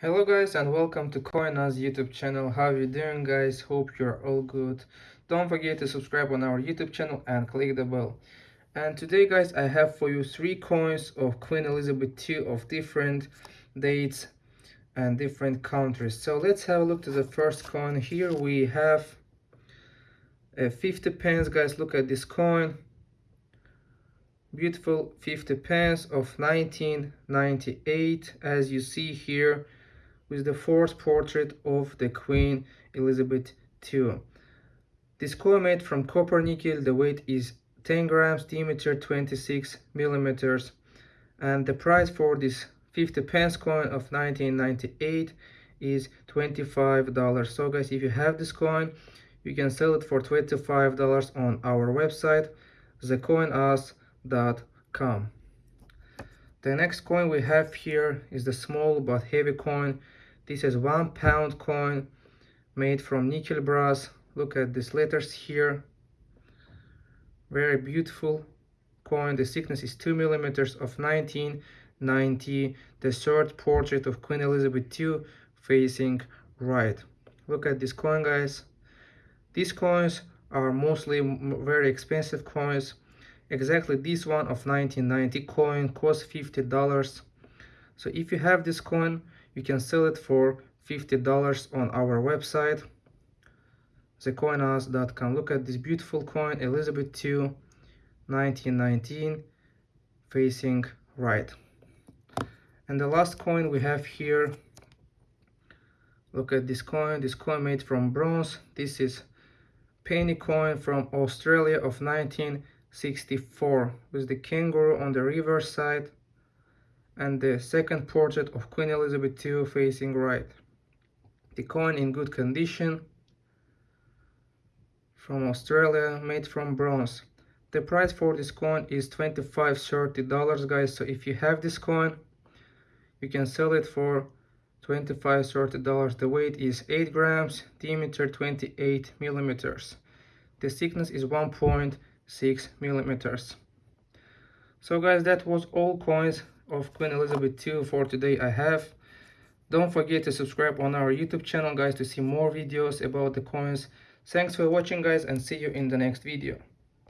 hello guys and welcome to coinaz youtube channel. How are you doing guys? Hope you're all good. Don't forget to subscribe on our youtube channel and click the bell. And today guys i have for you three coins of queen elizabeth ii of different dates and different countries. So let's have a look to the first coin. Here we have a 50 pence. Guys look at this coin. Beautiful 50 pence of 1998 as you see here with the fourth portrait of the Queen Elizabeth II. This coin made from copper nickel, the weight is 10 grams, diameter 26 millimeters, and the price for this 50 pence coin of 1998 is $25. So guys, if you have this coin, you can sell it for $25 on our website, thecoinus.com. The next coin we have here is the small but heavy coin this is one pound coin made from nickel brass. Look at these letters here. Very beautiful coin. The thickness is 2 millimeters of 1990. The third portrait of Queen Elizabeth II facing right. Look at this coin, guys. These coins are mostly very expensive coins. Exactly this one of 1990 coin costs $50. So if you have this coin, you can sell it for $50 on our website thecoinaz.com look at this beautiful coin elizabeth ii 1919 facing right. And the last coin we have here look at this coin. This coin made from bronze. This is penny coin from australia of 1964 with the kangaroo on the reverse side and the second portrait of Queen Elizabeth II facing right. The coin in good condition from Australia made from bronze. The price for this coin is 25 30 dollars guys so if you have this coin you can sell it for 25 30 dollars the weight is 8 grams diameter 28 millimeters the thickness is 1.6 millimeters so guys that was all coins of Queen Elizabeth II for today I have. Don't forget to subscribe on our YouTube channel guys to see more videos about the coins. Thanks for watching guys and see you in the next video.